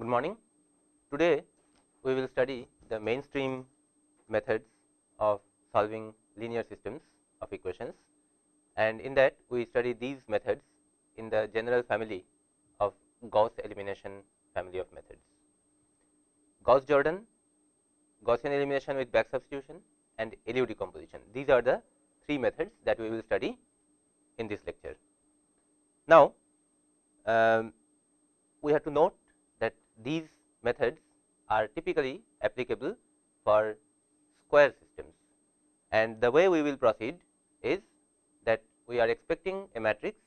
Good morning. Today, we will study the mainstream methods of solving linear systems of equations and in that we study these methods in the general family of Gauss elimination family of methods. Gauss Jordan, Gaussian elimination with back substitution and LU decomposition. These are the three methods that we will study in this lecture. Now, um, we have to note these methods are typically applicable for square systems and the way we will proceed is that we are expecting a matrix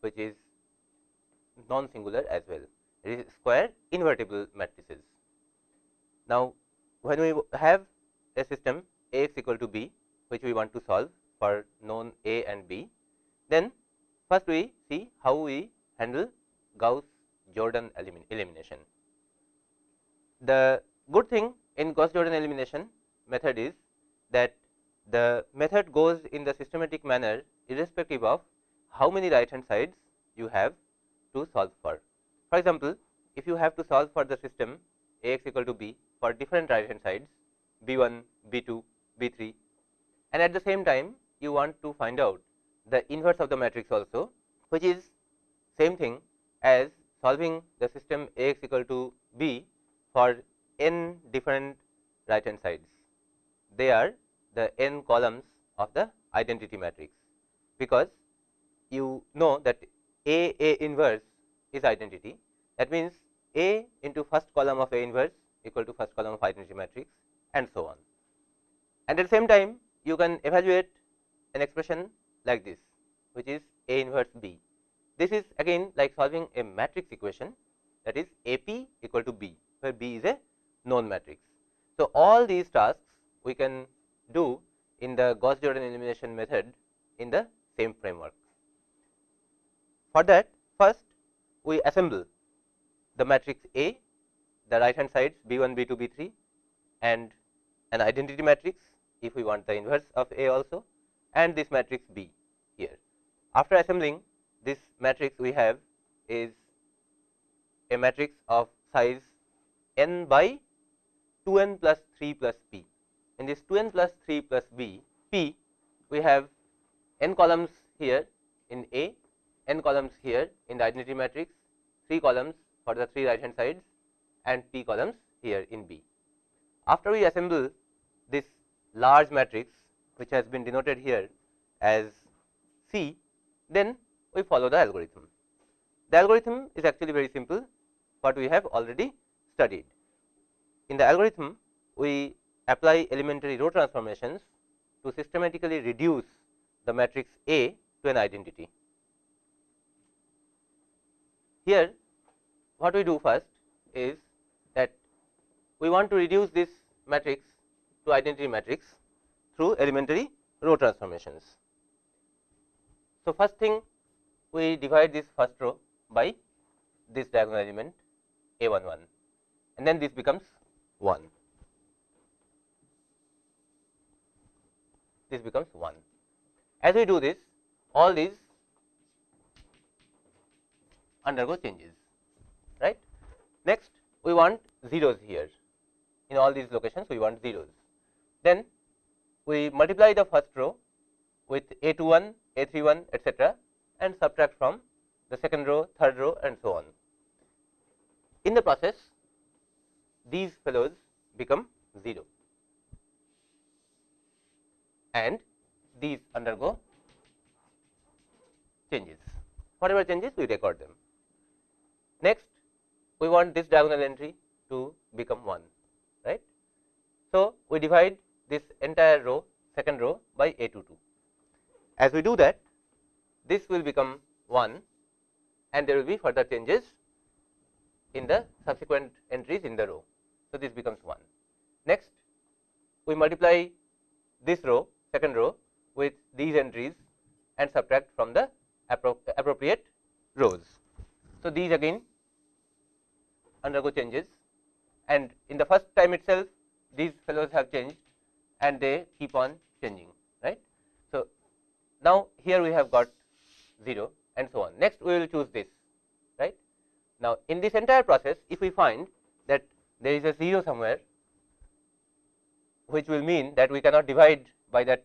which is non singular as well it is square invertible matrices. Now, when we have a system A x equal to b which we want to solve for known A and b, then first we see how we handle Gauss Jordan elimination. The good thing in Gauss Jordan elimination method is that the method goes in the systematic manner irrespective of how many right hand sides you have to solve for. For example, if you have to solve for the system A x equal to b for different right hand sides b 1, b 2, b 3 and at the same time you want to find out the inverse of the matrix also which is same thing as solving the system A x equal to b for n different right hand sides. They are the n columns of the identity matrix, because you know that A A inverse is identity that means A into first column of A inverse equal to first column of identity matrix and so on. And at the same time you can evaluate an expression like this which is A inverse B. This is again like solving a matrix equation that is A p equal to B, where B is a known matrix. So, all these tasks we can do in the Gauss Jordan elimination method in the same framework. For that first we assemble the matrix A, the right hand sides B 1, B 2, B 3 and an identity matrix if we want the inverse of A also and this matrix B here. After assembling this matrix we have is a matrix of size n by 2 n plus 3 plus p. In this 2 n plus 3 plus b p we have n columns here in A, n columns here in the identity matrix, 3 columns for the 3 right hand sides and p columns here in B. After we assemble this large matrix which has been denoted here as C, then we follow the algorithm. The algorithm is actually very simple what we have already studied. In the algorithm we apply elementary row transformations to systematically reduce the matrix A to an identity. Here what we do first is that we want to reduce this matrix to identity matrix through elementary row transformations. So, first thing we divide this first row by this diagonal element a 1 1 and then this becomes 1. This becomes 1. As we do this all these undergo changes right. Next we want zeros here in all these locations we want zeros. Then we multiply the first row with a 2 1, a 3 1 etcetera and subtract from the second row, third row and so on. In the process these fellows become 0 and these undergo changes whatever changes we record them. Next we want this diagonal entry to become 1 right. So, we divide this entire row second row by a 2 2. As we do that this will become 1 and there will be further changes in the subsequent entries in the row. So, this becomes 1. Next we multiply this row second row with these entries and subtract from the appro appropriate rows. So, these again undergo changes and in the first time itself these fellows have changed and they keep on changing right. So, now here we have got 0 and so on. Next we will choose this right. Now, in this entire process if we find that there is a 0 somewhere which will mean that we cannot divide by that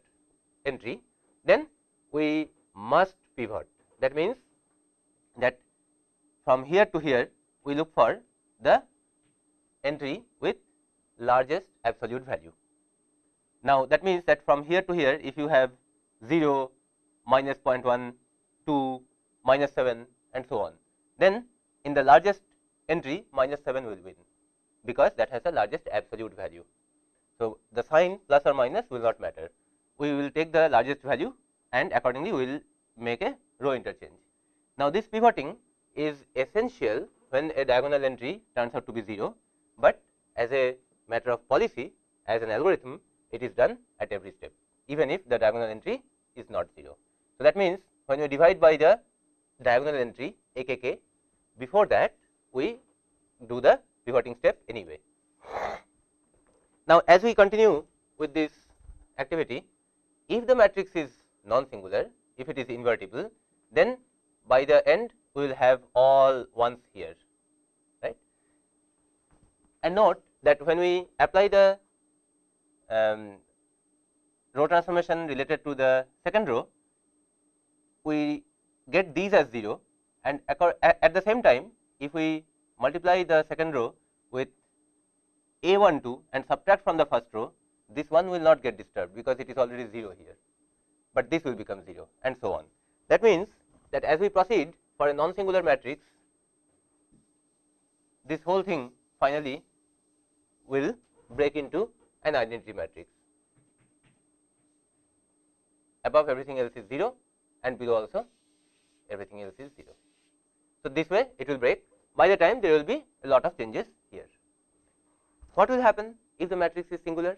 entry, then we must pivot. That means, that from here to here we look for the entry with largest absolute value. Now, that means that from here to here if you have 0, minus 0.1, 2, minus 7 and so on, then in the largest entry minus 7 will win, because that has the largest absolute value. So, the sign plus or minus will not matter. We will take the largest value and accordingly we will make a row interchange. Now, this pivoting is essential when a diagonal entry turns out to be 0, but as a matter of policy as an algorithm it is done at every step even if the diagonal entry is not 0. So, that means, when we divide by the diagonal entry AKK before that we do the pivoting step anyway. Now, as we continue with this activity if the matrix is non singular if it is invertible then by the end we will have all ones here right. And note that when we apply the um, row transformation related to the second row, we get these as 0 and at the same time if we multiply the second row with a 1 2 and subtract from the first row, this one will not get disturbed because it is already 0 here, but this will become 0 and so on. That means, that as we proceed for a non singular matrix, this whole thing finally will break into an identity matrix. Above everything else is 0 and below also everything else is 0. So, this way it will break by the time there will be a lot of changes here. What will happen if the matrix is singular?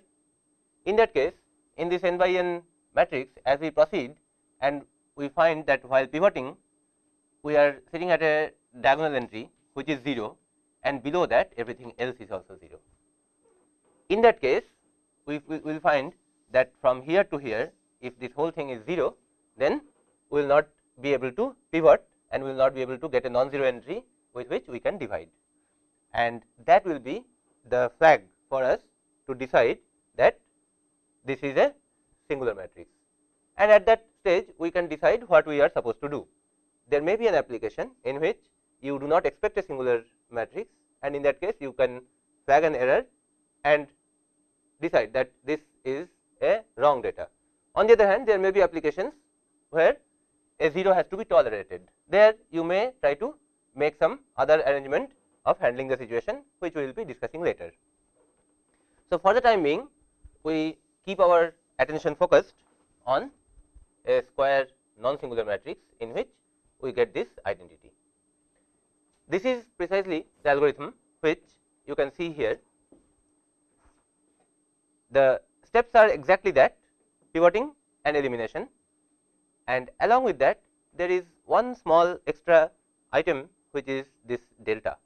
In that case in this n by n matrix as we proceed and we find that while pivoting we are sitting at a diagonal entry which is 0 and below that everything else is also 0. In that case, we will find that from here to here, if this whole thing is 0, then we will not be able to pivot and we will not be able to get a non-zero entry with which we can divide. And that will be the flag for us to decide that this is a singular matrix. And at that stage, we can decide what we are supposed to do. There may be an application in which you do not expect a singular matrix and in that case you can flag an error and decide that this is a wrong data. On the other hand, there may be applications where a 0 has to be tolerated. There you may try to make some other arrangement of handling the situation, which we will be discussing later. So, for the time being, we keep our attention focused on a square non singular matrix in which we get this identity. This is precisely the algorithm which you can see here the steps are exactly that pivoting and elimination and along with that there is one small extra item which is this delta.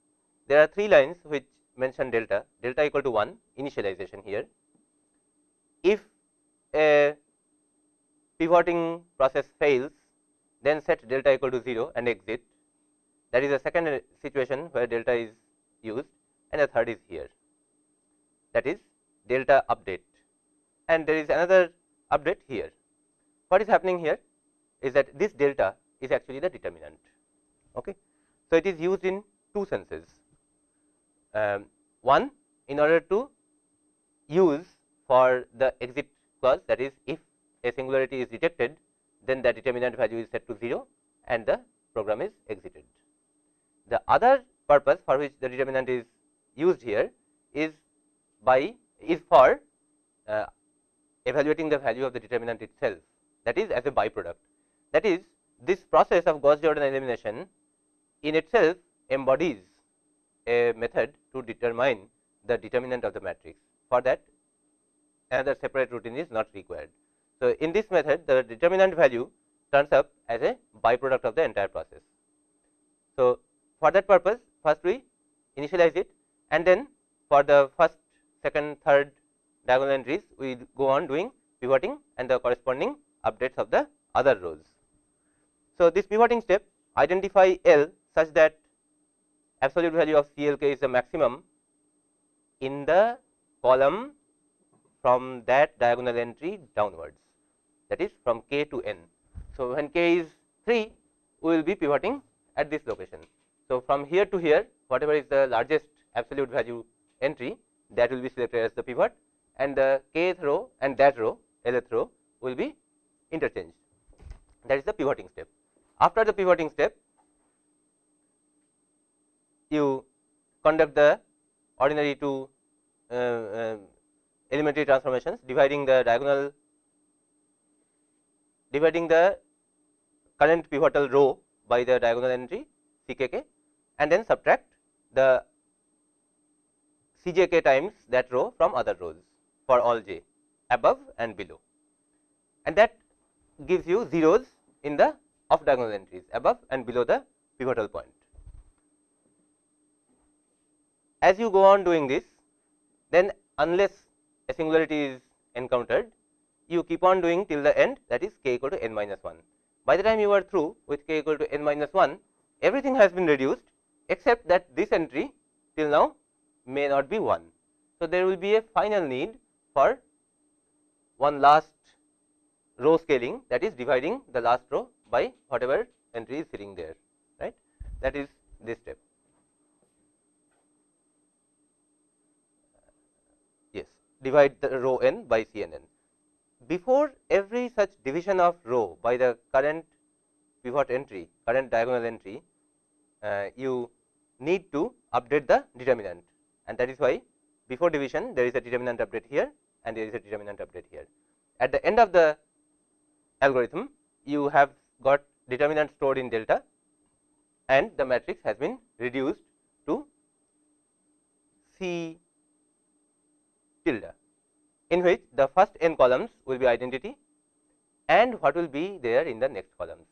There are three lines which mention delta, delta equal to 1 initialization here. If a pivoting process fails then set delta equal to 0 and exit that is a second situation where delta is used and the third is here that is delta update and there is another update here. What is happening here is that this delta is actually the determinant. Okay. So, it is used in two senses. Um, one in order to use for the exit clause that is if a singularity is detected then the determinant value is set to 0 and the program is exited. The other purpose for which the determinant is used here is by is for uh, evaluating the value of the determinant itself that is as a byproduct. That is this process of Gauss Jordan elimination in itself embodies a method to determine the determinant of the matrix. For that another separate routine is not required. So, in this method the determinant value turns up as a byproduct of the entire process. So, for that purpose first we initialize it and then for the first second, third diagonal entries, we go on doing pivoting and the corresponding updates of the other rows. So, this pivoting step identify L such that absolute value of CLK is the maximum in the column from that diagonal entry downwards that is from k to n. So, when k is 3 we will be pivoting at this location. So, from here to here whatever is the largest absolute value entry that will be selected as the pivot and the kth row and that row lth row will be interchanged that is the pivoting step. After the pivoting step you conduct the ordinary two uh, uh, elementary transformations dividing the diagonal dividing the current pivotal row by the diagonal entry CKK and then subtract the CJK times that row from other rows for all j above and below and that gives you zeros in the off diagonal entries above and below the pivotal point. As you go on doing this then unless a singularity is encountered you keep on doing till the end that is k equal to n minus 1. By the time you are through with k equal to n minus 1 everything has been reduced except that this entry till now may not be 1. So, there will be a final need for one last row scaling that is dividing the last row by whatever entry is sitting there right that is this step. Divide the row n by CNN. Before every such division of row by the current pivot entry, current diagonal entry, uh, you need to update the determinant and that is why before division there is a determinant update here and there is a determinant update here. At the end of the algorithm you have got determinant stored in delta and the matrix has been reduced to C tilde in which the first n columns will be identity and what will be there in the next columns.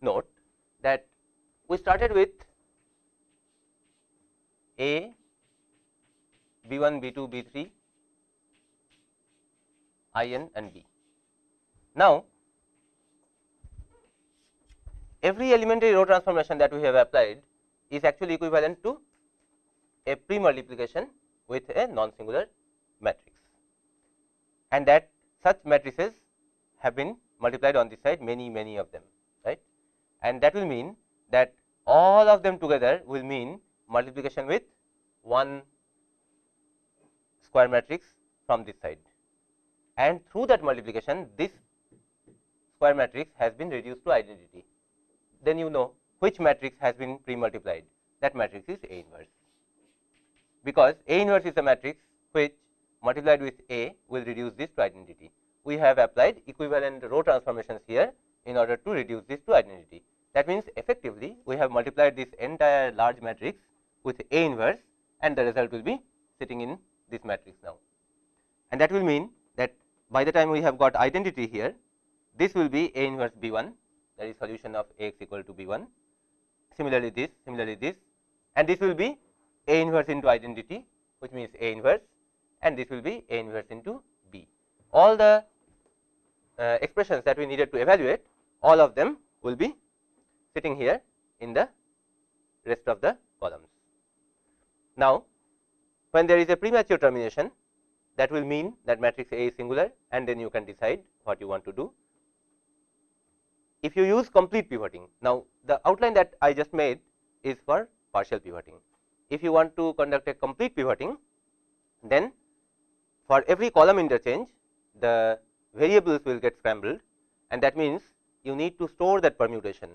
Note that we started with A B 1, B 2, B 3, I n and B. Now, every elementary row transformation that we have applied is actually equivalent to a pre multiplication with a non singular matrix. And that such matrices have been multiplied on this side many many of them right? And that will mean that all of them together will mean multiplication with one square matrix from this side. And through that multiplication this square matrix has been reduced to identity. Then you know which matrix has been pre multiplied that matrix is A inverse. Because A inverse is a matrix which multiplied with A will reduce this to identity. We have applied equivalent row transformations here in order to reduce this to identity. That means, effectively we have multiplied this entire large matrix with A inverse and the result will be sitting in this matrix now. And that will mean that by the time we have got identity here, this will be A inverse B 1 that is solution of A x equal to B 1. Similarly, this similarly this and this will be A inverse into identity which means A inverse and this will be A inverse into B. All the uh, expressions that we needed to evaluate all of them will be sitting here in the rest of the columns. Now, when there is a premature termination that will mean that matrix A is singular and then you can decide what you want to do. If you use complete pivoting, now the outline that I just made is for partial pivoting. If you want to conduct a complete pivoting, then for every column interchange the variables will get scrambled and that means you need to store that permutation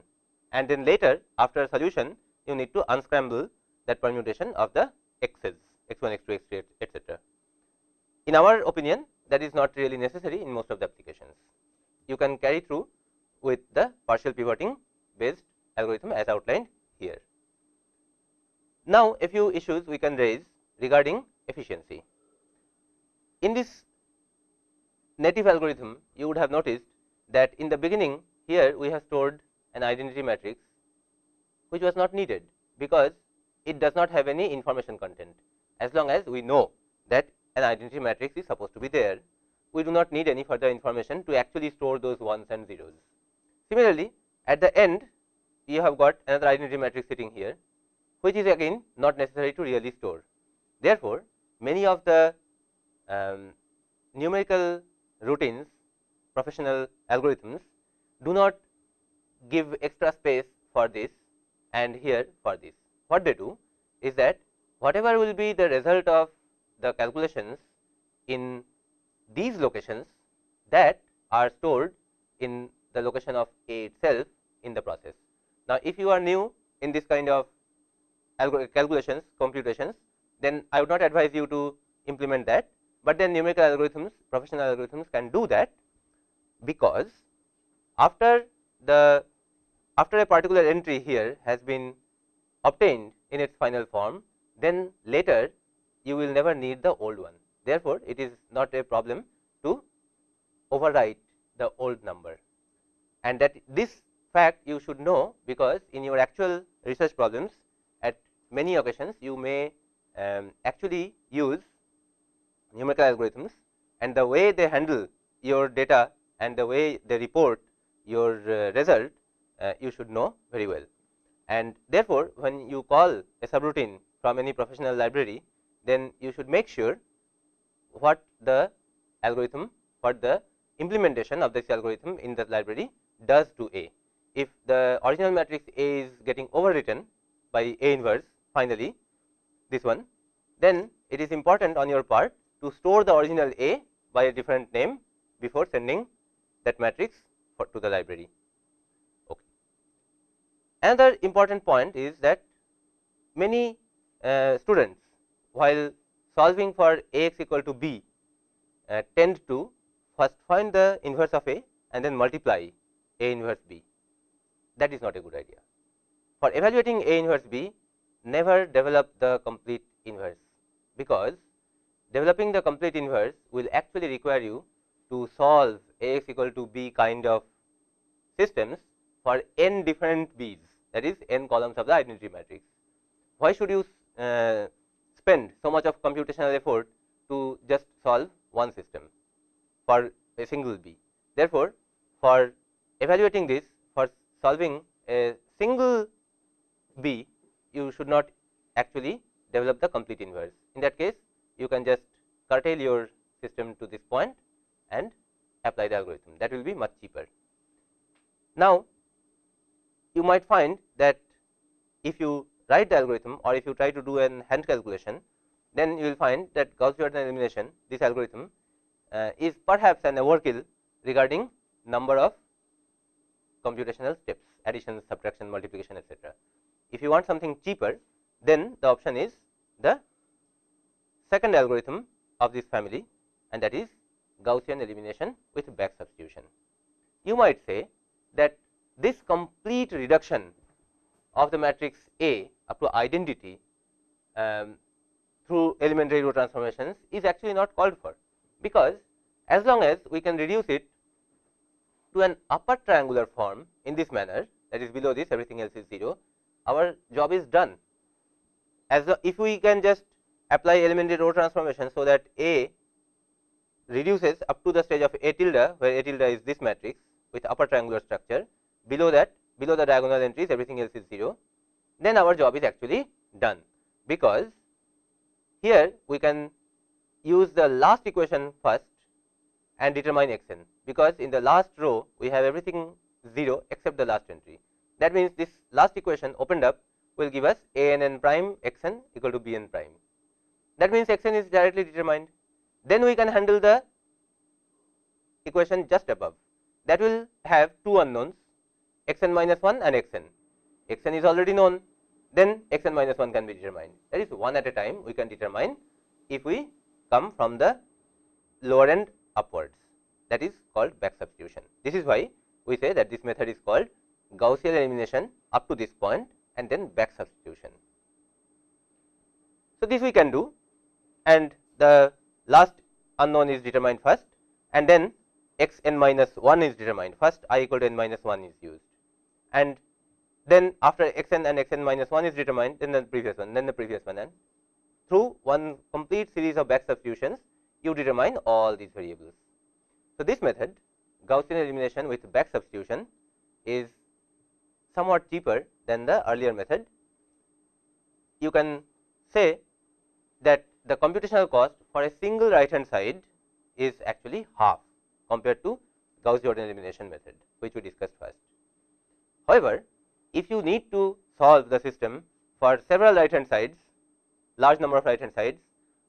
and then later after a solution you need to unscramble that permutation of the x's x 1 x 2 x 3 etcetera. In our opinion that is not really necessary in most of the applications. You can carry through with the partial pivoting based algorithm as outlined here. Now, a few issues we can raise regarding efficiency. In this native algorithm you would have noticed that in the beginning here we have stored an identity matrix which was not needed because it does not have any information content as long as we know that an identity matrix is supposed to be there. We do not need any further information to actually store those ones and zeros. Similarly, at the end you have got another identity matrix sitting here which is again not necessary to really store. Therefore, many of the um, numerical routines professional algorithms do not give extra space for this and here for this. What they do is that whatever will be the result of the calculations in these locations that are stored in the location of A itself in the process. Now, if you are new in this kind of calculations computations, then I would not advise you to implement that, but then numerical algorithms professional algorithms can do that because after the after a particular entry here has been obtained in its final form, then later you will never need the old one. Therefore, it is not a problem to overwrite the old number and that this fact you should know because in your actual research problems at many occasions you may um, actually use numerical algorithms and the way they handle your data and the way they report your uh, result uh, you should know very well. And therefore, when you call a subroutine from any professional library, then you should make sure what the algorithm, what the implementation of this algorithm in the library does to A. If the original matrix A is getting overwritten by A inverse finally this one, then it is important on your part to store the original A by a different name before sending that matrix to the library. Okay. Another important point is that many uh, students while solving for A x equal to B uh, tend to first find the inverse of A and then multiply A inverse B. That is not a good idea. For evaluating A inverse B, never develop the complete inverse, because developing the complete inverse will actually require you to solve A x equal to B kind of systems for n different B's that is n columns of the identity matrix. Why should you uh, spend so much of computational effort to just solve one system for a single B. Therefore, for evaluating this for solving a single B, you should not actually develop the complete inverse. In that case, you can just curtail your system to this point and apply the algorithm that will be much cheaper. Now, you might find that if you write the algorithm or if you try to do an hand calculation, then you will find that Gauss Jordan elimination this algorithm uh, is perhaps an overkill regarding number of computational steps addition, subtraction, multiplication etc. If you want something cheaper, then the option is the second algorithm of this family and that is Gaussian elimination with back substitution. You might say that this complete reduction of the matrix A up to identity um, through elementary row transformations is actually not called for, because as long as we can reduce it to an upper triangular form in this manner that is below this everything else is 0, our job is done. As if we can just apply elementary row transformation, so that A reduces up to the stage of A tilde where A tilde is this matrix with upper triangular structure. Below that below the diagonal entries everything else is 0 then our job is actually done. Because here we can use the last equation first and determine x n. Because in the last row we have everything 0 except the last entry. That means this last equation opened up will give us a n n prime x n equal to b n prime that means x n is directly determined then we can handle the equation just above that will have two unknowns x n minus 1 and x n. x n is already known then x n minus 1 can be determined that is one at a time we can determine if we come from the lower end upwards that is called back substitution. This is why we say that this method is called Gaussian elimination up to this point and then back substitution. So, this we can do and the last unknown is determined first and then x n minus 1 is determined first i equal to n minus 1 is used and then after x n and x n minus 1 is determined then the previous one then the previous one and through one complete series of back substitutions you determine all these variables. So, this method Gaussian elimination with back substitution is somewhat cheaper than the earlier method you can say that the computational cost for a single right hand side is actually half compared to Gauss Jordan elimination method which we discussed first. However, if you need to solve the system for several right hand sides large number of right hand sides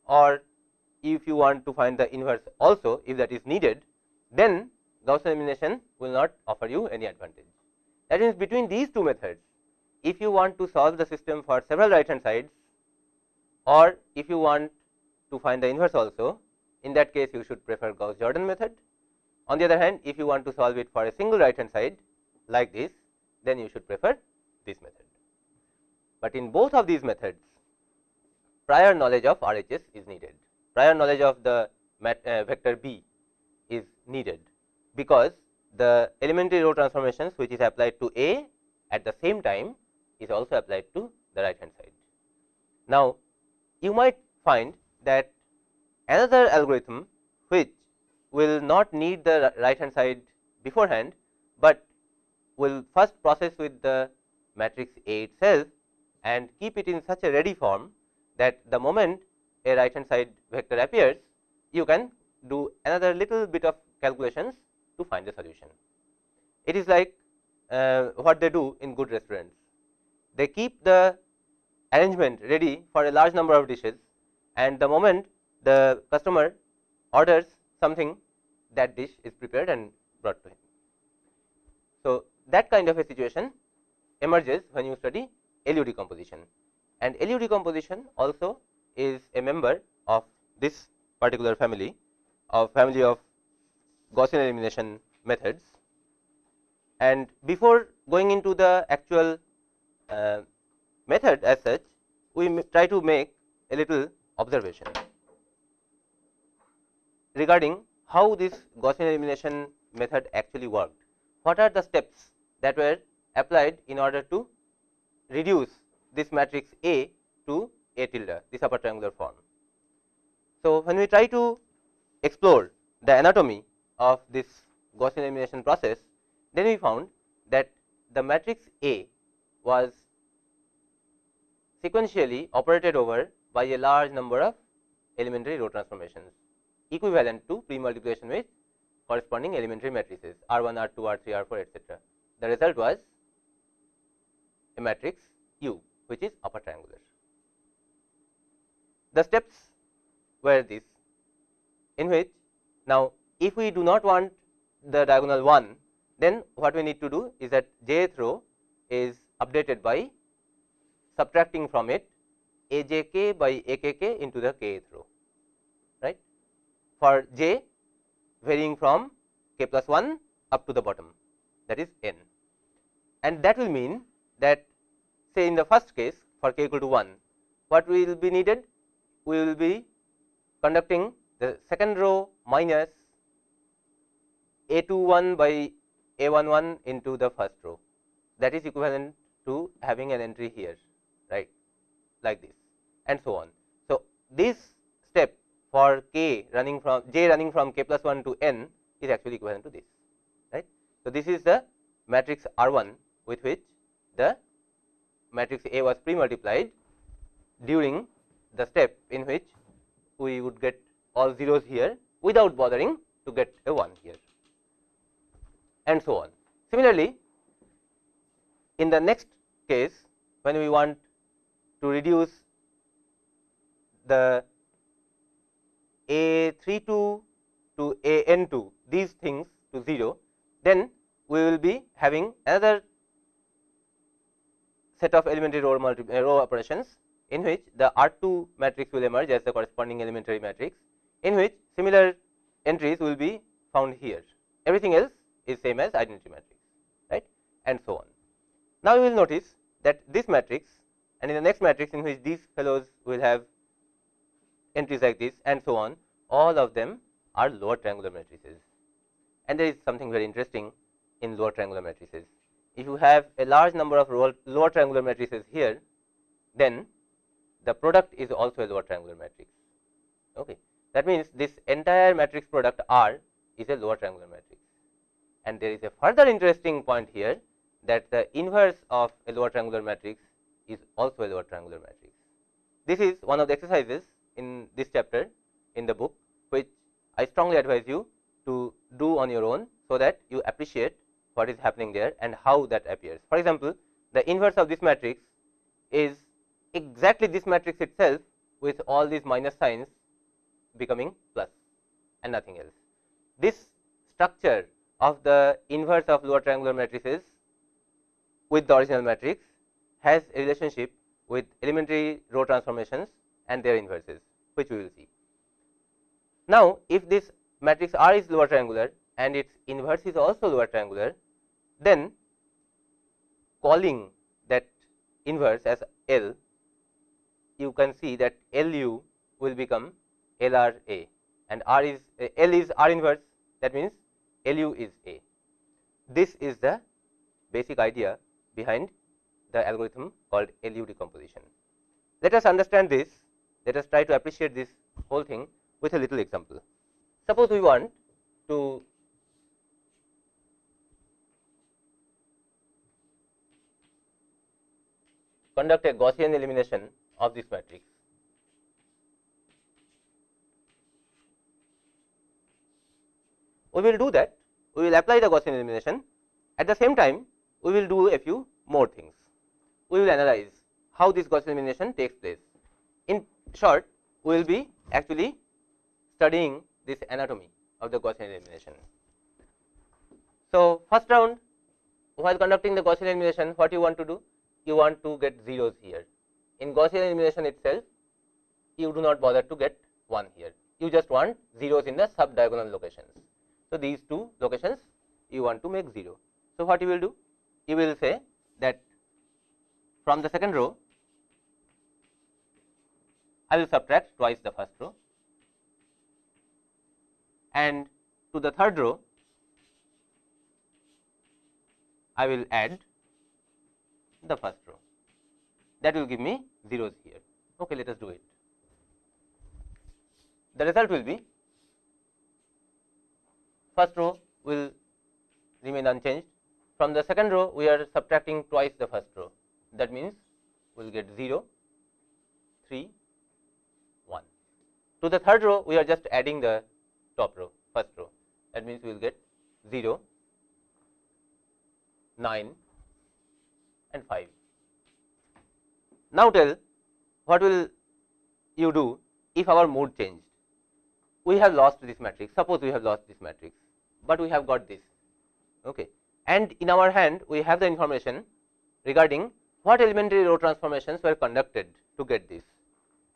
or if you want to find the inverse also if that is needed then Gauss elimination will not offer you any advantage. That means, between these two methods if you want to solve the system for several right hand sides or if you want to find the inverse also in that case you should prefer Gauss Jordan method. On the other hand if you want to solve it for a single right hand side like this then you should prefer this method. But in both of these methods prior knowledge of RHS is needed prior knowledge of the uh, vector B is needed because the elementary row transformations which is applied to A at the same time is also applied to the right hand side. Now, you might find that another algorithm which will not need the right hand side beforehand, but will first process with the matrix A itself and keep it in such a ready form that the moment a right hand side vector appears, you can do another little bit of calculations to find the solution. It is like uh, what they do in good restaurants. They keep the arrangement ready for a large number of dishes and the moment the customer orders something that dish is prepared and brought to him. So, that kind of a situation emerges when you study LU decomposition and LU decomposition also is a member of this particular family of family of Gaussian elimination methods. And before going into the actual uh, method as such, we try to make a little observation regarding how this Gaussian elimination method actually worked. What are the steps that were applied in order to reduce this matrix A to A tilde, this upper triangular form. So, when we try to explore the anatomy of this Gaussian elimination process, then we found that the matrix A was sequentially operated over by a large number of elementary row transformations equivalent to pre-multiplication with corresponding elementary matrices R 1, R 2, R 3, R 4 etcetera. The result was a matrix U which is upper triangular. The steps were this in which now if we do not want the diagonal 1 then what we need to do is that jth row is updated by subtracting from it ajk by akk into the kth row right? For j varying from k plus 1 up to the bottom that is n. And that will mean that say in the first case for k equal to 1 what will be needed? We will be conducting the second row minus a 2 1 by a 1 1 into the first row. That is equivalent to having an entry here right like this and so on. So, this step for k running from j running from k plus 1 to n is actually equivalent to this right. So, this is the matrix R 1 with which the matrix A was pre multiplied during the step in which we would get all zeros here without bothering to get a 1 here and so on. Similarly, in the next case when we want to reduce the a 3 2 to a n 2 these things to 0, then we will be having another set of elementary row, uh, row operations in which the R 2 matrix will emerge as the corresponding elementary matrix in which similar entries will be found here. Everything else is same as identity matrix right and so on. Now, you will notice that this matrix and in the next matrix in which these fellows will have entries like this and so on all of them are lower triangular matrices and there is something very interesting in lower triangular matrices. If you have a large number of lower triangular matrices here then the product is also a lower triangular matrix. Okay. That means, this entire matrix product R is a lower triangular matrix and there is a further interesting point here that the inverse of a lower triangular matrix is also a lower triangular matrix. this is one of the exercises in this chapter in the book, which I strongly advise you to do on your own, so that you appreciate what is happening there and how that appears. For example, the inverse of this matrix is exactly this matrix itself with all these minus signs becoming plus and nothing else. This structure of the inverse of lower triangular matrices with the original matrix has a relationship with elementary row transformations and their inverses, which we will see. Now, if this matrix R is lower triangular and its inverse is also lower triangular, then calling that inverse as L, you can see that LU will become LRA and R is uh, L is R inverse that means LU is A. This is the basic idea behind the algorithm called LU decomposition. Let us understand this, let us try to appreciate this whole thing with a little example. Suppose we want to conduct a Gaussian elimination of this matrix. We will do that, we will apply the Gaussian elimination. At the same time, we will do a few more things. We will analyze how this Gaussian elimination takes place. In short, we will be actually studying this anatomy of the Gaussian elimination. So, first round while conducting the Gaussian elimination, what you want to do? You want to get zeros here. In Gaussian elimination itself, you do not bother to get 1 here. You just want zeros in the sub diagonal locations. So, these two locations you want to make 0. So, what you will do? You will say that from the second row, I will subtract twice the first row and to the third row, I will add the first row that will give me zeros here. Okay, let us do it. The result will be first row will remain unchanged. From the second row, we are subtracting twice the first row. That means, we will get 0, 3, 1. To the third row, we are just adding the top row, first row. That means, we will get 0, 9 and 5. Now, tell what will you do if our mode changed? We have lost this matrix, suppose we have lost this matrix, but we have got this. Okay. And in our hand, we have the information regarding what elementary row transformations were conducted to get this.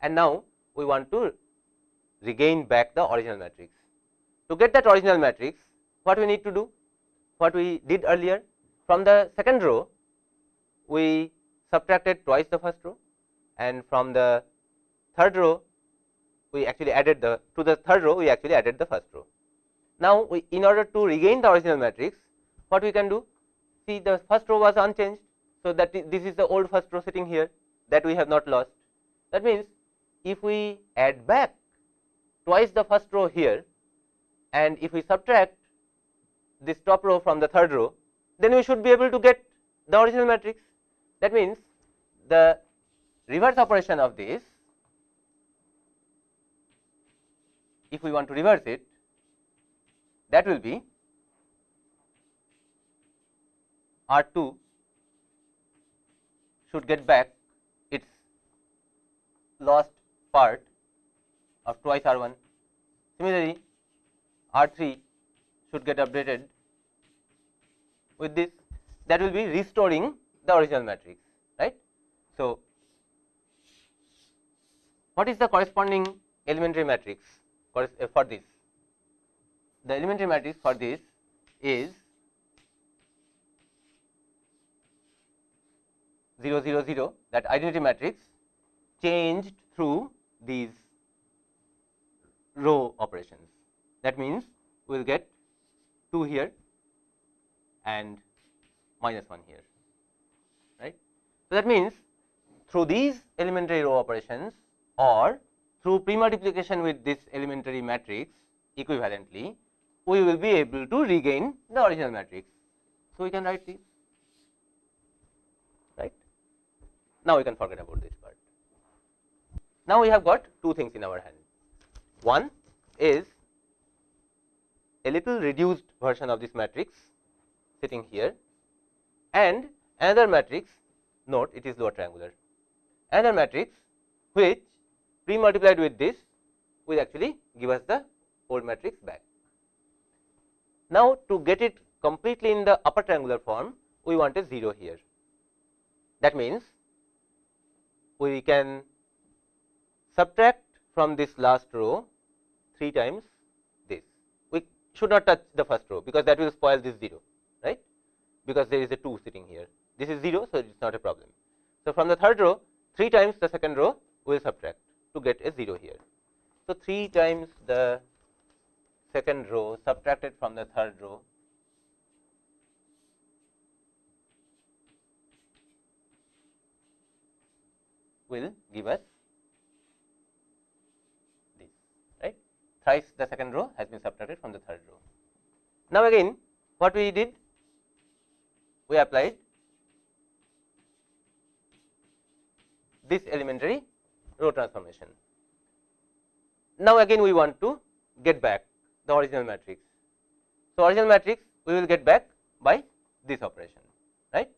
And now, we want to regain back the original matrix. To get that original matrix, what we need to do? What we did earlier? From the second row, we subtracted twice the first row and from the third row, we actually added the to the third row, we actually added the first row. Now, we in order to regain the original matrix, what we can do? See the first row was unchanged. So, that this is the old first row sitting here that we have not lost. That means, if we add back twice the first row here and if we subtract this top row from the third row, then we should be able to get the original matrix. That means, the reverse operation of this, if we want to reverse it, that will be R 2 should get back its lost part of twice R 1. Similarly, R 3 should get updated with this that will be restoring the original matrix right. So, what is the corresponding elementary matrix for this? The elementary matrix for this is 0 0 0 that identity matrix changed through these row operations. That means, we will get 2 here and minus 1 here right. So, that means, through these elementary row operations or through pre-multiplication with this elementary matrix equivalently, we will be able to regain the original matrix. So, we can write this right. Now, we can forget about this part. Now, we have got two things in our hand. One is a little reduced version of this matrix sitting here and another matrix note it is lower triangular. Another matrix which pre multiplied with this will actually give us the old matrix back. Now, to get it completely in the upper triangular form, we want a 0 here. That means, we can subtract from this last row 3 times this. We should not touch the first row, because that will spoil this 0, right, because there is a 2 sitting here. This is 0, so it is not a problem. So, from the third row 3 times the second row we will subtract to get a 0 here. So, 3 times the second row subtracted from the third row will give us this right thrice the second row has been subtracted from the third row. Now, again what we did we applied this elementary row transformation. Now, again we want to get back the original matrix. So, original matrix we will get back by this operation right.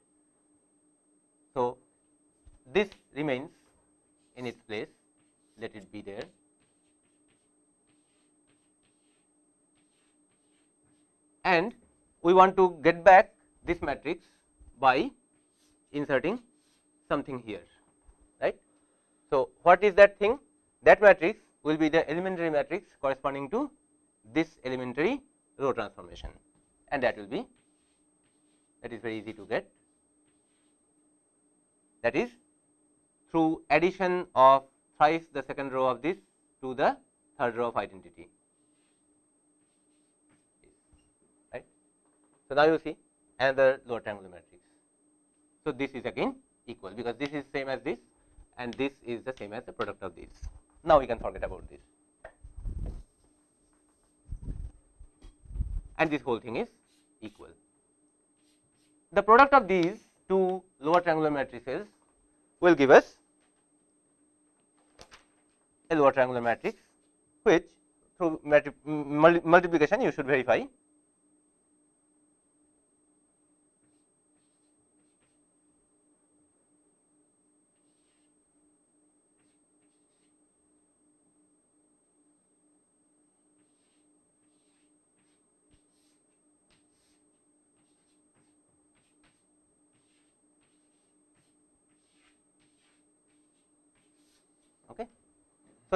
So, this remains in its place let it be there. And we want to get back this matrix by inserting something here right. So, what is that thing? That matrix will be the elementary matrix corresponding to this elementary row transformation. And that will be that is very easy to get. That is through addition of thrice the second row of this to the third row of identity right. So, now you see another lower triangular matrix. So, this is again equal because this is same as this and this is the same as the product of these. Now, we can forget about this and this whole thing is equal. The product of these two lower triangular matrices will give us a lower triangular matrix which through multiplication you should verify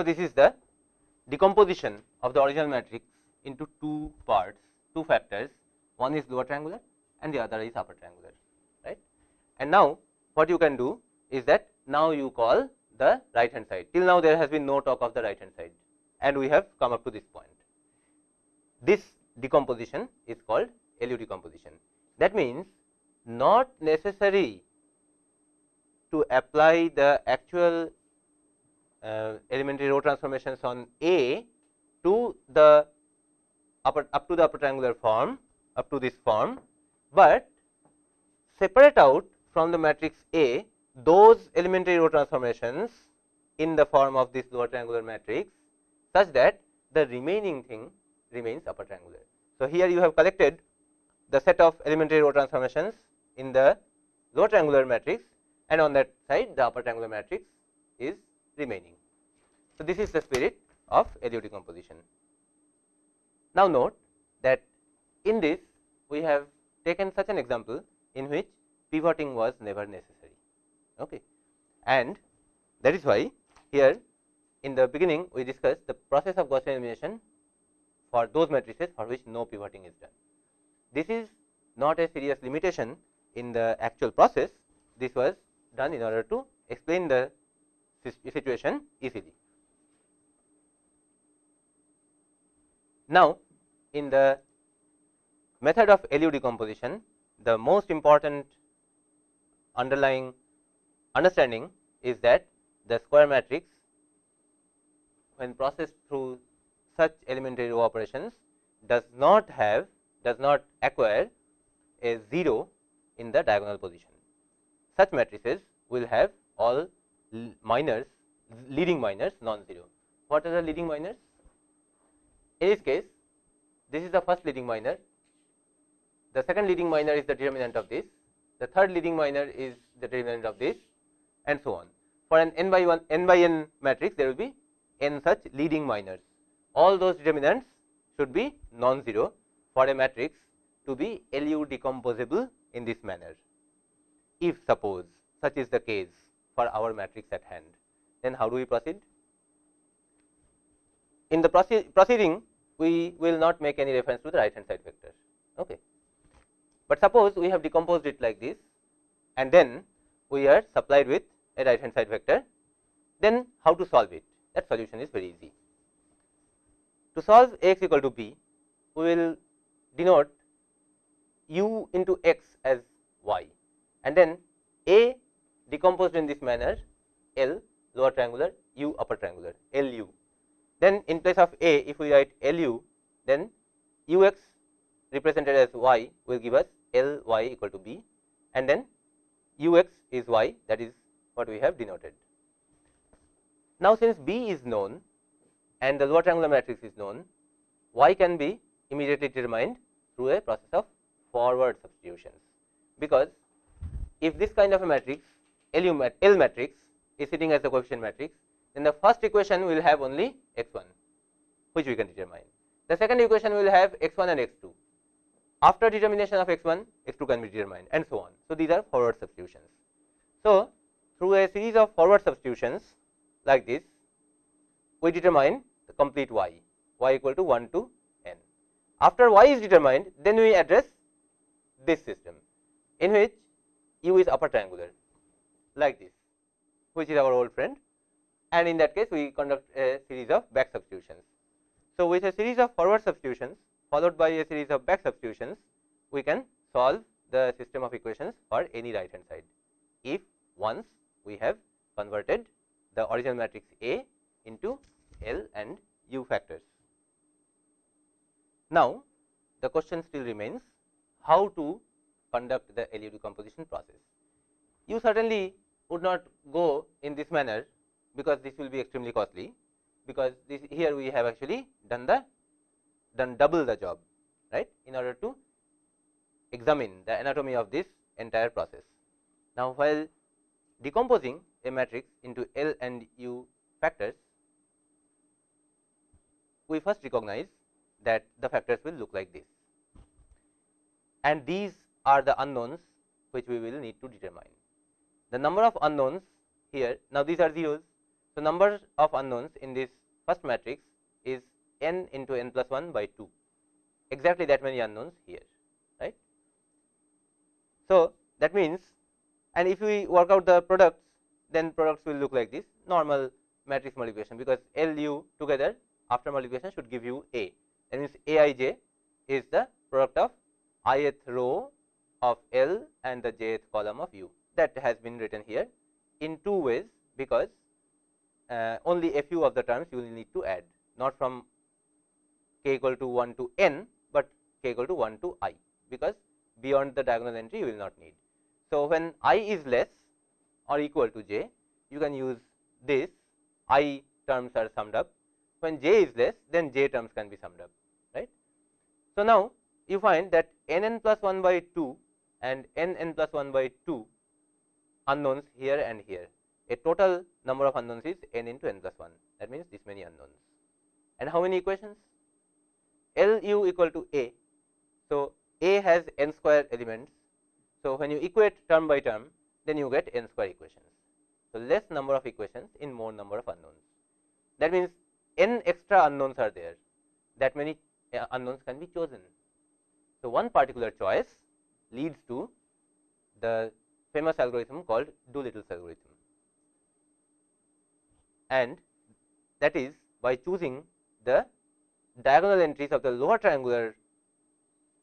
So, this is the decomposition of the original matrix into two parts, two factors, one is lower triangular and the other is upper triangular, right. And now, what you can do is that now you call the right hand side, till now there has been no talk of the right hand side and we have come up to this point. This decomposition is called LU decomposition. That means, not necessary to apply the actual Uh, elementary row transformations on A to the upper up to the upper triangular form up to this form, but separate out from the matrix A those elementary row transformations in the form of this lower triangular matrix such that the remaining thing remains upper triangular. So, here you have collected the set of elementary row transformations in the lower triangular matrix and on that side the upper triangular matrix is remaining. So, this is the spirit of LU decomposition. Now, note that in this we have taken such an example in which pivoting was never necessary okay. and that is why here in the beginning we discussed the process of Gaussian elimination for those matrices for which no pivoting is done. This is not a serious limitation in the actual process, this was done in order to explain the situation easily. Now, in the method of LU decomposition, the most important underlying understanding is that the square matrix when processed through such elementary row operations does not have does not acquire a 0 in the diagonal position. Such matrices will have all minors leading minors non-zero. What are the leading minors? In this case, this is the first leading minor, the second leading minor is the determinant of this, the third leading minor is the determinant of this and so on. For an n by 1 n by n matrix there will be n such leading minors. All those determinants should be non-zero for a matrix to be LU decomposable in this manner. If suppose such is the case for our matrix at hand, then how do we proceed? In the proceeding, we will not make any reference to the right hand side vector. Okay. But suppose we have decomposed it like this and then we are supplied with a right hand side vector, then how to solve it? That solution is very easy. To solve x equal to b, we will denote u into x as y and then a decomposed in this manner L lower triangular u upper triangular LU. Then in place of a if we write LU then ux represented as y will give us Ly equal to b and then ux is y that is what we have denoted. Now since b is known and the lower triangular matrix is known y can be immediately determined through a process of forward substitutions because if this kind of a matrix L matrix is sitting as a coefficient matrix, then the first equation will have only x 1 which we can determine. The second equation will have x 1 and x 2. After determination of x 1, x 2 can be determined and so on. So, these are forward substitutions. So, through a series of forward substitutions like this, we determine the complete y, y equal to 1 to n. After y is determined, then we address this system in which u is upper triangular like this which is our old friend and in that case we conduct a series of back substitutions. So, with a series of forward substitutions followed by a series of back substitutions we can solve the system of equations for any right hand side if once we have converted the original matrix A into L and U factors. Now, the question still remains how to conduct the LU decomposition process. You certainly would not go in this manner because this will be extremely costly because this here we have actually done the done double the job right in order to examine the anatomy of this entire process. Now, while decomposing a matrix into L and U factors, we first recognize that the factors will look like this and these are the unknowns which we will need to determine. The number of unknowns here now these are zeros. So, number of unknowns in this first matrix is n into n plus 1 by 2 exactly that many unknowns here right. So, that means and if we work out the products then products will look like this normal matrix multiplication because L u together after multiplication should give you A that means A i j is the product of ith row of L and the jth column of u that has been written here in two ways because uh, only a few of the terms you will need to add not from k equal to 1 to n, but k equal to 1 to i because beyond the diagonal entry you will not need. So, when i is less or equal to j you can use this i terms are summed up when j is less then j terms can be summed up right. So, now you find that n n plus 1 by 2 and n n plus 1 by 2 unknowns here and here. A total number of unknowns is n into n plus 1 that means this many unknowns. And how many equations? L u equal to a. So, a has n square elements. So, when you equate term by term then you get n square equations. So, less number of equations in more number of unknowns. That means, n extra unknowns are there that many uh, unknowns can be chosen. So, one particular choice leads to the famous algorithm called Doolittle's algorithm. And that is by choosing the diagonal entries of the lower triangular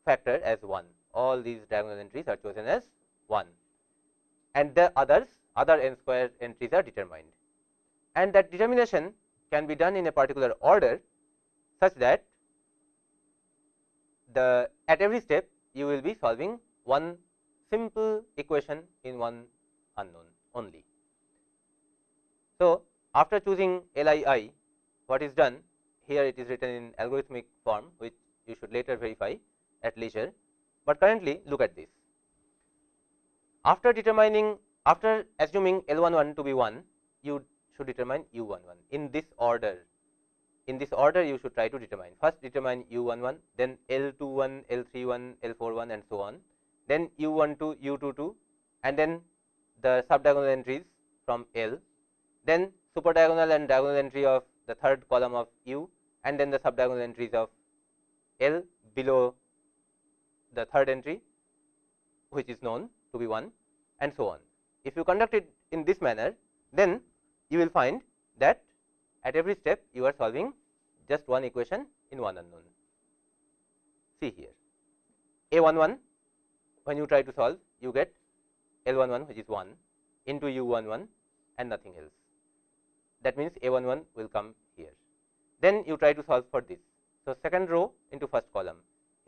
factor as 1 all these diagonal entries are chosen as 1 and the others other n square entries are determined. And that determination can be done in a particular order such that the at every step you will be solving one simple equation in one unknown only. So, after choosing LII what is done? Here it is written in algorithmic form which you should later verify at leisure, but currently look at this. After determining after assuming L 1 1 to be 1 you should determine u 1 1 in this order in this order you should try to determine. First determine u 1 1 then L 2 1 L 3 1 L 4 1 and so on then u 1 2 u 2 2 and then the sub diagonal entries from L then super diagonal and diagonal entry of the third column of u and then the sub diagonal entries of L below the third entry which is known to be 1 and so on. If you conduct it in this manner then you will find that at every step you are solving just one equation in one unknown. See here a 1 1 when you try to solve you get L 1 1 which is 1 into u 1 1 and nothing else. That means a 1 1 will come here. Then you try to solve for this. So, second row into first column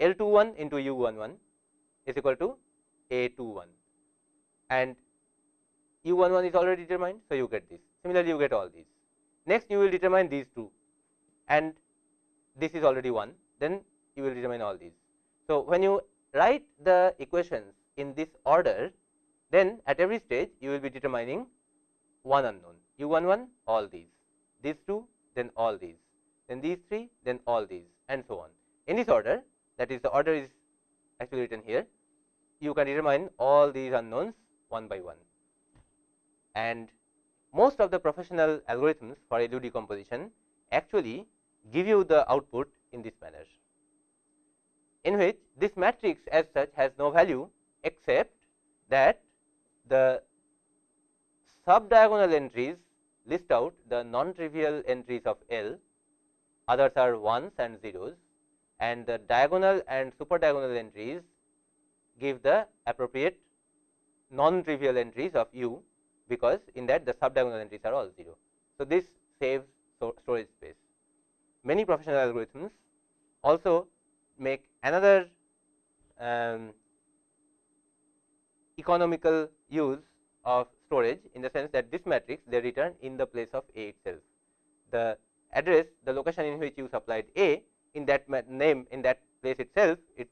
L 2 1 into u 1 1 is equal to a 2 1 and u 1 1 is already determined. So, you get this similarly you get all these. Next you will determine these two and this is already 1 then you will determine all these. So, when you write the equations in this order then at every stage you will be determining one unknown. U 1 1 all these, these two then all these, then these three then all these and so on. In this order that is the order is actually written here you can determine all these unknowns one by one. And most of the professional algorithms for LU decomposition actually give you the output in this manner, in which this matrix as such has no value except that the sub diagonal entries list out the non trivial entries of L, others are ones and zeros and the diagonal and super diagonal entries give the appropriate non trivial entries of U because in that the sub diagonal entries are all 0. So, this saves storage space. Many professional algorithms also make another um, economical use of storage in the sense that this matrix they return in the place of A itself. The address the location in which you supplied A in that name in that place itself it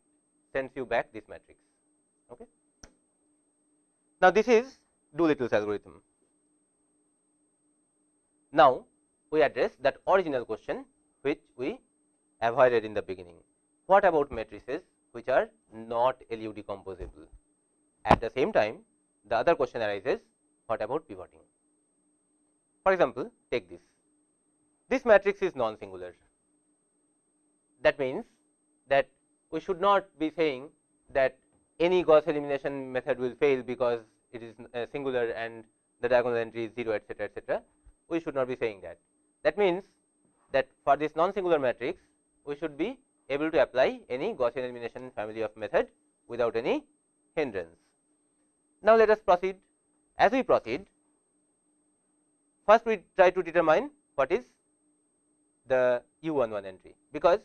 sends you back this matrix. Okay. Now, this is Doolittle's algorithm. Now, we address that original question which we avoided in the beginning. What about matrices which are not LU decomposable? At the same time, the other question arises what about pivoting? For example, take this. This matrix is non singular. That means that we should not be saying that any Gauss elimination method will fail because it is uh, singular and the diagonal entry is 0 etcetera etcetera we should not be saying that. That means, that for this non singular matrix we should be able to apply any Gaussian elimination family of method without any hindrance. Now, let us proceed as we proceed first we try to determine what is the u 1 1 entry because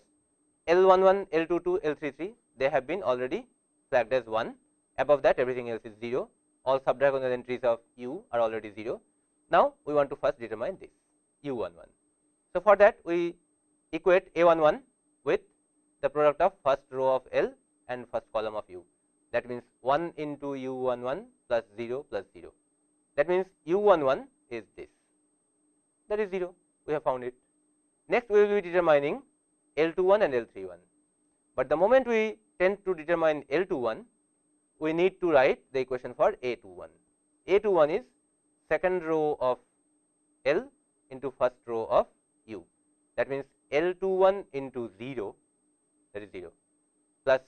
L 1 1 L 2 2 L 3 3 they have been already flagged as 1 above that everything else is 0 all subdiagonal entries of u are already 0. Now, we want to first determine this u 1 1. So, for that we equate a 1 1 with the product of first row of L and first column of u that means 1 into u 1 1 plus 0 plus 0 that means u 1 1 is this that is 0 we have found it. Next we will be determining L 2 1 and L 3 1, but the moment we tend to determine L 2 1 we need to write the equation for A 2 1. A 2 1 is second row of L into first row of U. That means, L 2 1 into 0 that is 0 plus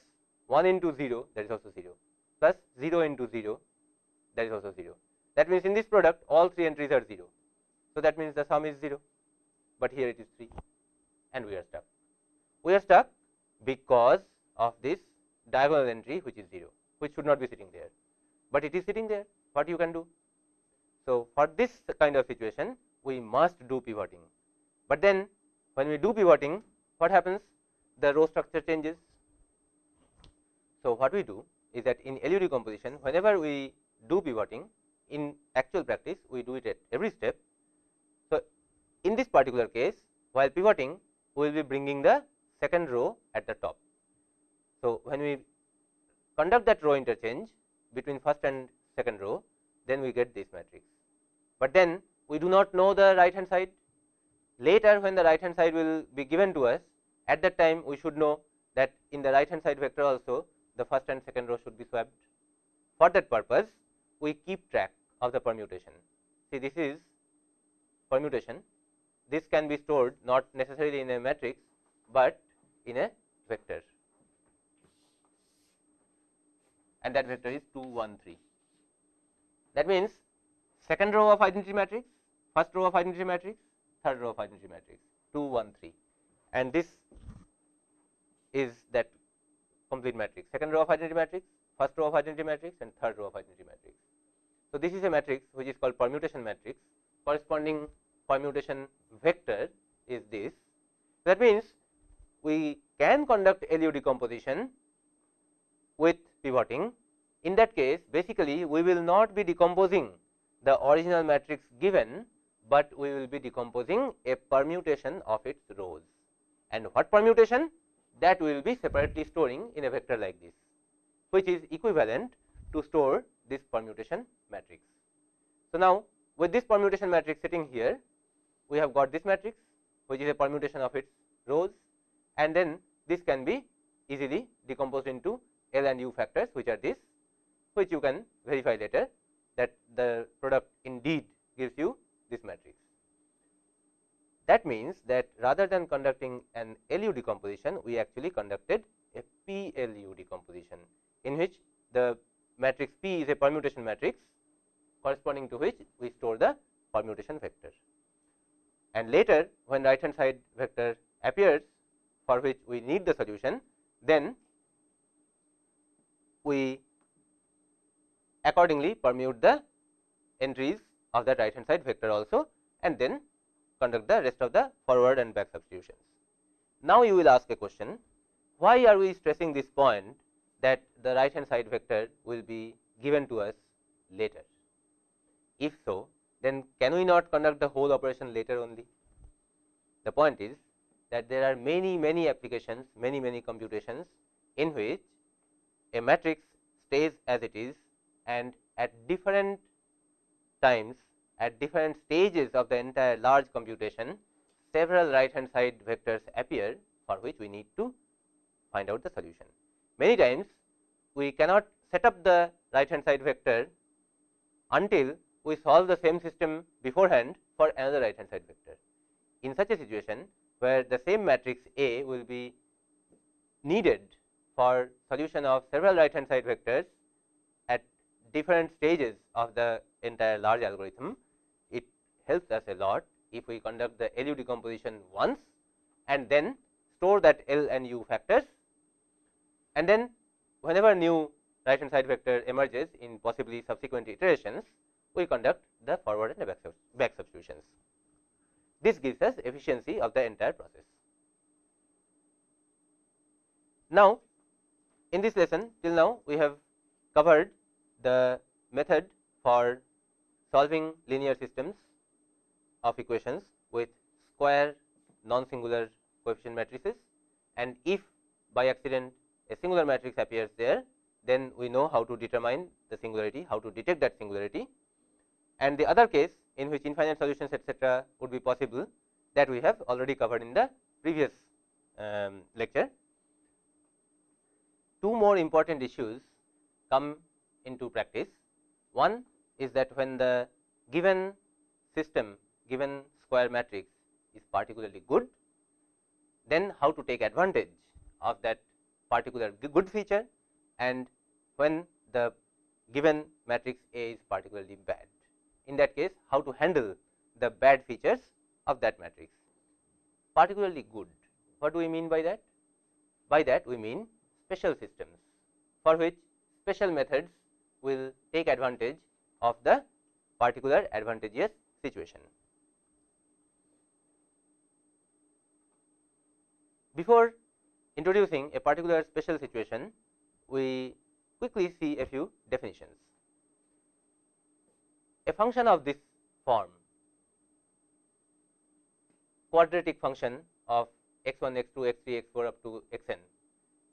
1 into 0 that is also 0 plus 0 into 0 that is also 0. That means, in this product all three entries are 0. So, that means, the sum is 0, but here it is 3 and we are stuck. We are stuck because of this diagonal entry which is 0 which should not be sitting there, but it is sitting there what you can do. So, for this kind of situation we must do pivoting, but then when we do pivoting what happens the row structure changes. So, what we do is that in LU decomposition whenever we do pivoting in actual practice we do it at every step. So, in this particular case while pivoting we will be bringing the second row at the top. So, when we conduct that row interchange between first and second row then we get this matrix, but then we do not know the right hand side later when the right hand side will be given to us at that time we should know that in the right hand side vector also the first and second row should be swapped. For that purpose we keep track of the permutation. See this is permutation, this can be stored not necessarily in a matrix, but in a vector and that vector is 2 1 3. That means, second row of identity matrix, first row of identity matrix, third row of identity matrix 2 1 3 and this is that complete matrix second row of identity matrix first row of identity matrix and third row of identity matrix. So, this is a matrix which is called permutation matrix corresponding permutation vector is this that means we can conduct LU decomposition with pivoting in that case basically we will not be decomposing the original matrix given but we will be decomposing a permutation of its rows. And what permutation? That we will be separately storing in a vector like this, which is equivalent to store this permutation matrix. So, now with this permutation matrix sitting here, we have got this matrix, which is a permutation of its rows and then this can be easily decomposed into L and U factors, which are this, which you can verify later that the product indeed gives you this matrix. That means, that rather than conducting an LU decomposition, we actually conducted a PLU decomposition, in which the matrix P is a permutation matrix corresponding to which we store the permutation vector. And later when right hand side vector appears for which we need the solution, then we accordingly permute the entries of that right hand side vector also and then conduct the rest of the forward and back substitutions. Now, you will ask a question why are we stressing this point that the right hand side vector will be given to us later. If so, then can we not conduct the whole operation later only? The point is that there are many many applications, many many computations in which a matrix stays as it is and at different times at different stages of the entire large computation several right hand side vectors appear for which we need to find out the solution. Many times we cannot set up the right hand side vector until we solve the same system beforehand for another right hand side vector. In such a situation where the same matrix A will be needed for solution of several right hand side vectors at different stages of the entire large algorithm, helps us a lot if we conduct the LU decomposition once and then store that L and U factors and then whenever new right hand side vector emerges in possibly subsequent iterations, we conduct the forward and back substitutions. This gives us efficiency of the entire process. Now, in this lesson till now we have covered the method for solving linear systems of equations with square non singular coefficient matrices and if by accident a singular matrix appears there then we know how to determine the singularity, how to detect that singularity and the other case in which infinite solutions etcetera would be possible that we have already covered in the previous um, lecture. Two more important issues come into practice. One is that when the given system given square matrix is particularly good, then how to take advantage of that particular good feature and when the given matrix A is particularly bad. In that case, how to handle the bad features of that matrix. Particularly good, what do we mean by that? By that we mean special systems for which special methods will take advantage of the particular advantageous situation. Before introducing a particular special situation, we quickly see a few definitions. A function of this form quadratic function of x 1, x 2, x 3, x 4 up to x n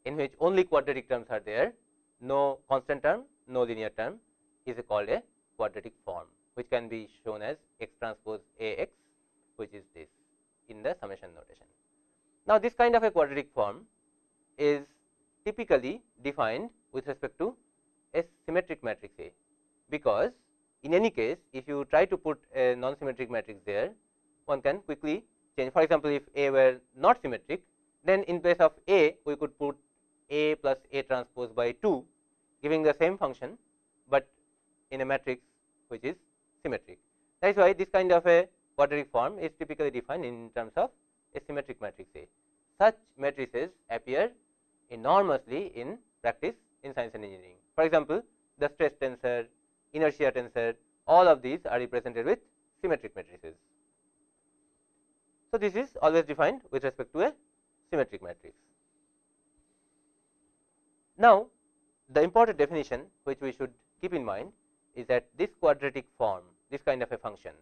in which only quadratic terms are there, no constant term, no linear term is called a quadratic form which can be shown as x transpose A x which is this in the summation notation. Now, this kind of a quadratic form is typically defined with respect to a symmetric matrix A, because in any case if you try to put a non symmetric matrix there one can quickly change. For example, if A were not symmetric then in place of A we could put A plus A transpose by 2 giving the same function, but in a matrix which is symmetric. That is why this kind of a quadratic form is typically defined in terms of a symmetric matrix A. Such matrices appear enormously in practice in science and engineering. For example, the stress tensor, inertia tensor, all of these are represented with symmetric matrices. So, this is always defined with respect to a symmetric matrix. Now, the important definition which we should keep in mind is that this quadratic form, this kind of a function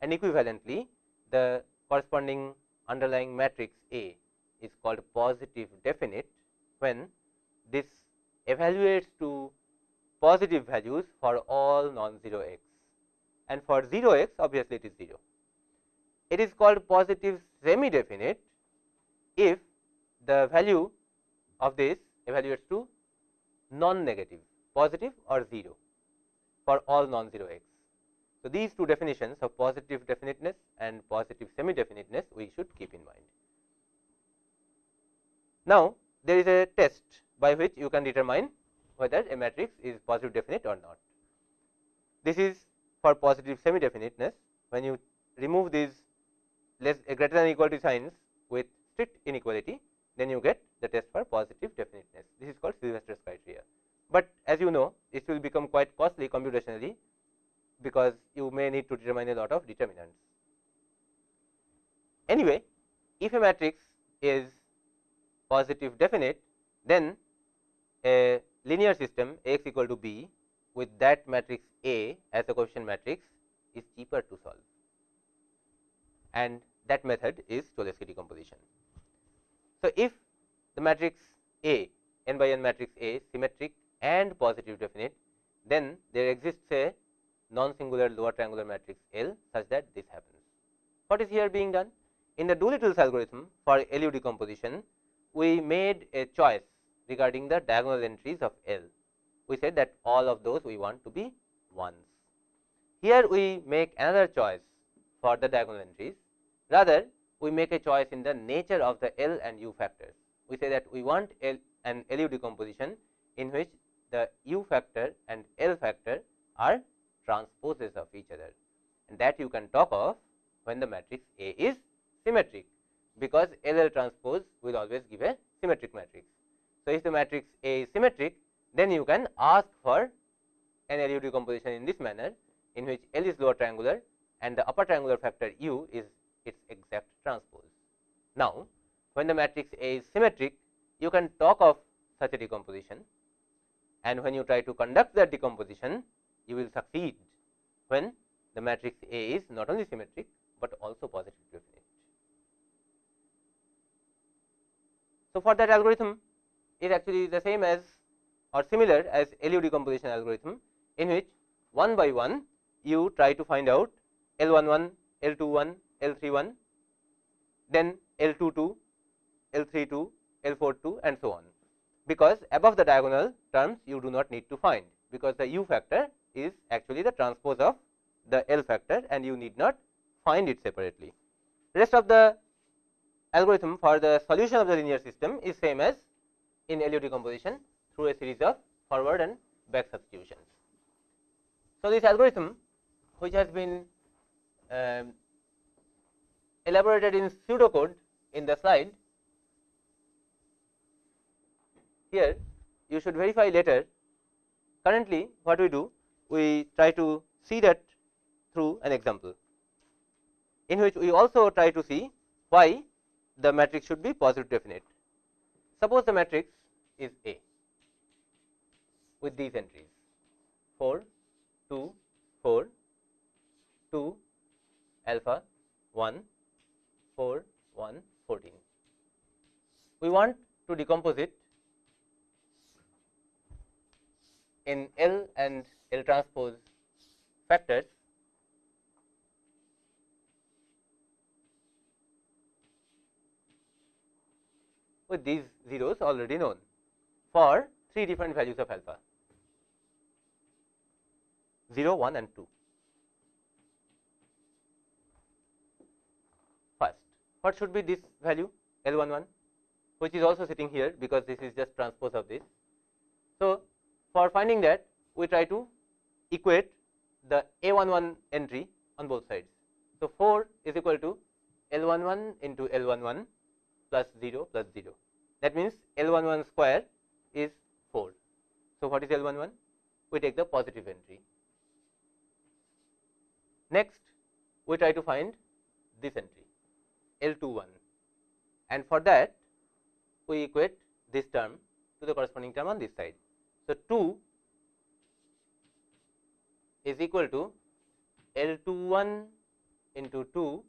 and equivalently the corresponding underlying matrix A is called positive definite when this evaluates to positive values for all non-zero x and for 0 x obviously it is 0. It is called positive semi definite if the value of this evaluates to non negative positive or 0 for all non-zero x. So, these two definitions of positive definiteness and positive semi definiteness we should keep in mind. Now, there is a test by which you can determine whether a matrix is positive definite or not. This is for positive semi definiteness when you remove these less uh, greater than equal to signs with strict inequality then you get the test for positive definiteness. This is called Sylvester's criteria, but as you know it will become quite costly computationally because you may need to determine a lot of determinants. Anyway, if a matrix is positive definite, then a linear system X equal to b with that matrix A as a coefficient matrix is cheaper to solve and that method is Cholesky decomposition. So, if the matrix A n by n matrix A symmetric and positive definite, then there exists a non-singular lower triangular matrix L such that this happens. What is here being done? In the Doolittle's algorithm for LU decomposition, we made a choice regarding the diagonal entries of L. We said that all of those we want to be ones. Here we make another choice for the diagonal entries, rather we make a choice in the nature of the L and U factors. We say that we want L an LU decomposition in which the U factor and L factor are transposes of each other and that you can talk of when the matrix A is symmetric, because L L transpose will always give a symmetric matrix. So, if the matrix A is symmetric, then you can ask for an LU decomposition in this manner in which L is lower triangular and the upper triangular factor U is its exact transpose. Now, when the matrix A is symmetric, you can talk of such a decomposition and when you try to conduct that decomposition, you will succeed when the matrix A is not only symmetric, but also positive definite. So, for that algorithm is actually the same as or similar as LU decomposition algorithm in which one by one you try to find out L 1 1, L 2 1, L 3 1, then L 2 2, L 3 2, L 4 2 and so on, because above the diagonal terms you do not need to find, because the u factor is actually the transpose of the L factor and you need not find it separately. Rest of the algorithm for the solution of the linear system is same as in LU decomposition through a series of forward and back substitutions. So, this algorithm which has been um, elaborated in pseudocode in the slide here you should verify later. Currently, what we do? We try to see that through an example, in which we also try to see why the matrix should be positive definite. Suppose the matrix is A with these entries 4, 2, 4, 2, alpha, 1, 4, 1, 14. We want to decompose it in L and L transpose factors with these zeros already known for three different values of alpha 0, 1 and 2. First, what should be this value L 1 1 which is also sitting here because this is just transpose of this. So, for finding that we try to equate the A 1 1 entry on both sides. So, 4 is equal to L 1 1 into L 1 1 plus 0 plus 0 that means L 1 1 square is 4. So, what is L 1 1? We take the positive entry. Next, we try to find this entry L 2 1 and for that we equate this term to the corresponding term on this side. So, 2 is equal to L 2 1 into 2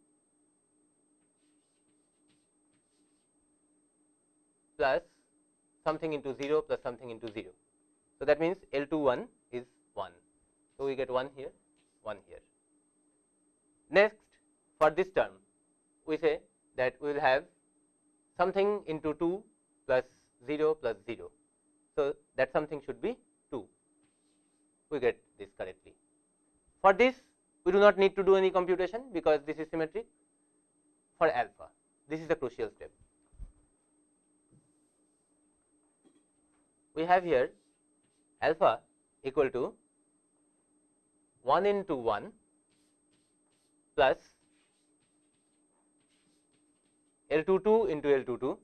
plus something into 0 plus something into 0. So, that means L 2 1 is 1. So, we get 1 here 1 here. Next for this term we say that we will have something into 2 plus 0 plus 0. So, that something should be 2 we get this correctly. For this we do not need to do any computation because this is symmetric for alpha this is the crucial step. We have here alpha equal to 1 into 1 plus L 2 2 into L 2 2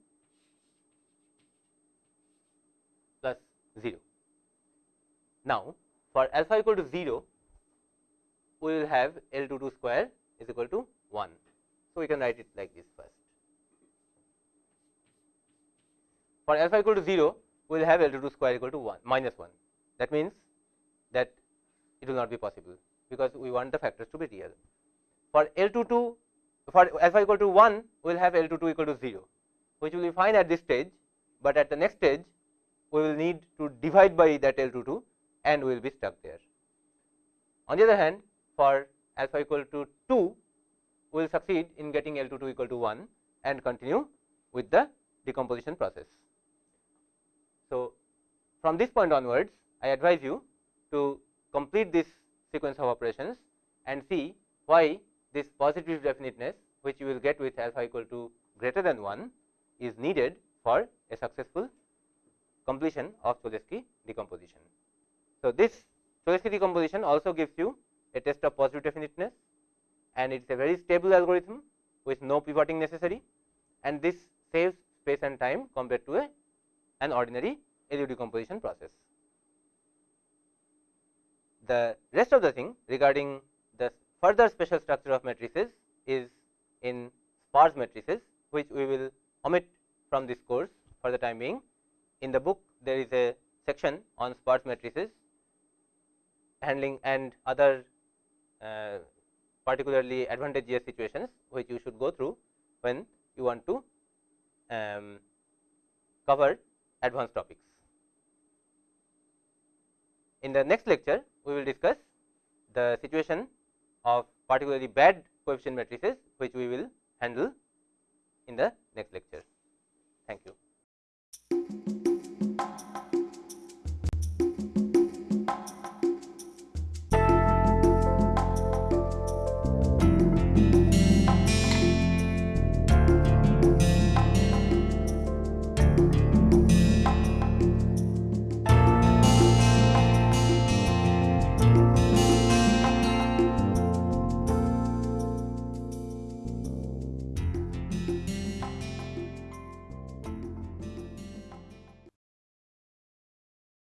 plus 0. Now, for alpha equal to 0, we will have L 2 2 square is equal to 1. So, we can write it like this first. For alpha equal to 0, we will have L 2 2 square equal to 1 minus 1. That means, that it will not be possible, because we want the factors to be real. For L 2 2 for alpha equal to 1 we will have L 2 2 equal to 0 which will be fine at this stage, but at the next stage we will need to divide by that L 2 2 and we will be stuck there. On the other hand for alpha equal to 2 we will succeed in getting L 2 2 equal to 1 and continue with the decomposition process. So, from this point onwards I advise you to complete this sequence of operations and see why this positive definiteness which you will get with alpha equal to greater than 1 is needed for a successful completion of Cholesky decomposition. So, this Cholesky decomposition also gives you a test of positive definiteness and it is a very stable algorithm with no pivoting necessary and this saves space and time compared to a an ordinary LU decomposition process. The rest of the thing regarding the further special structure of matrices is in sparse matrices which we will omit from this course for the time being. In the book there is a section on sparse matrices handling and other uh, particularly advantageous situations which you should go through when you want to um, cover advanced topics. In the next lecture, we will discuss the situation of particularly bad coefficient matrices which we will handle in the next lecture. Thank you.